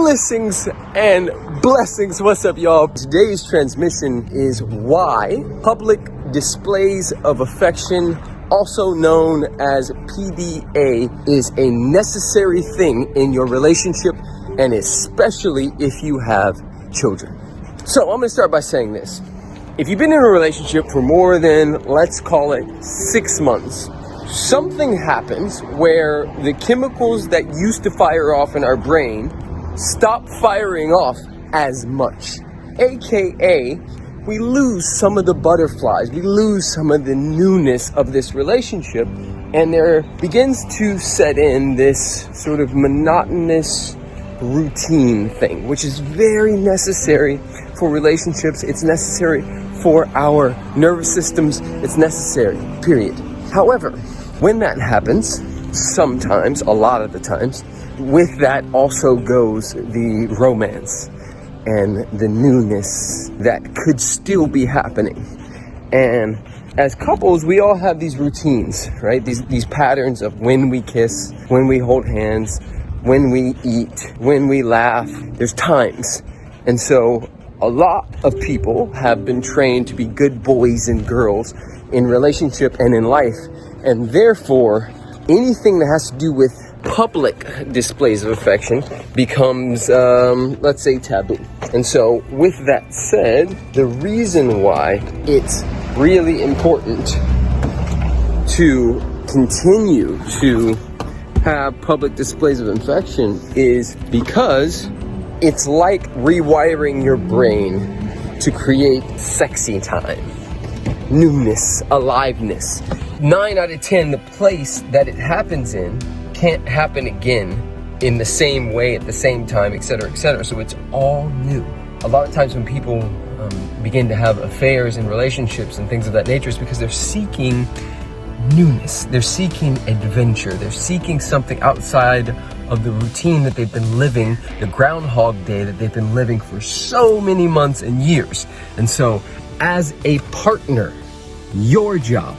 Blessings and blessings. What's up, y'all? Today's transmission is why public displays of affection, also known as PDA, is a necessary thing in your relationship and especially if you have children. So I'm gonna start by saying this. If you've been in a relationship for more than, let's call it six months, something happens where the chemicals that used to fire off in our brain stop firing off as much. AKA, we lose some of the butterflies, we lose some of the newness of this relationship, and there begins to set in this sort of monotonous routine thing, which is very necessary for relationships. It's necessary for our nervous systems. It's necessary, period. However, when that happens, sometimes, a lot of the times, with that also goes the romance and the newness that could still be happening. And as couples, we all have these routines, right? These, these patterns of when we kiss, when we hold hands, when we eat, when we laugh. There's times. And so a lot of people have been trained to be good boys and girls in relationship and in life. And therefore, anything that has to do with public displays of affection becomes, um, let's say, taboo. And so, with that said, the reason why it's really important to continue to have public displays of affection is because it's like rewiring your brain to create sexy time, newness, aliveness. Nine out of 10, the place that it happens in can't happen again in the same way at the same time, etc., etc. So it's all new. A lot of times when people um, begin to have affairs and relationships and things of that nature, it's because they're seeking newness. They're seeking adventure. They're seeking something outside of the routine that they've been living, the groundhog day that they've been living for so many months and years. And so as a partner, your job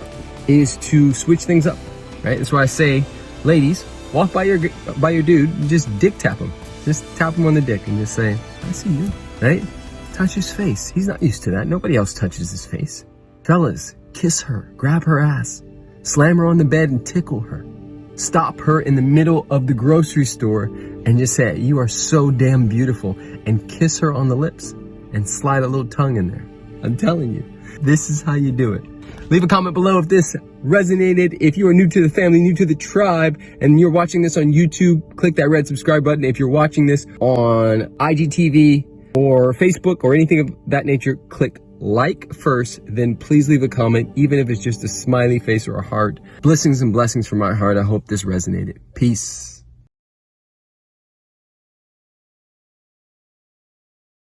is to switch things up, right? That's why I say, ladies, walk by your by your dude, just dick tap him. Just tap him on the dick and just say, I see you, right? Touch his face. He's not used to that. Nobody else touches his face. Fellas, kiss her, grab her ass, slam her on the bed and tickle her. Stop her in the middle of the grocery store and just say, you are so damn beautiful and kiss her on the lips and slide a little tongue in there. I'm telling you, this is how you do it. Leave a comment below if this resonated. If you are new to the family, new to the tribe, and you're watching this on YouTube, click that red subscribe button. If you're watching this on IGTV or Facebook or anything of that nature, click like first, then please leave a comment, even if it's just a smiley face or a heart. Blessings and blessings from my heart. I hope this resonated. Peace.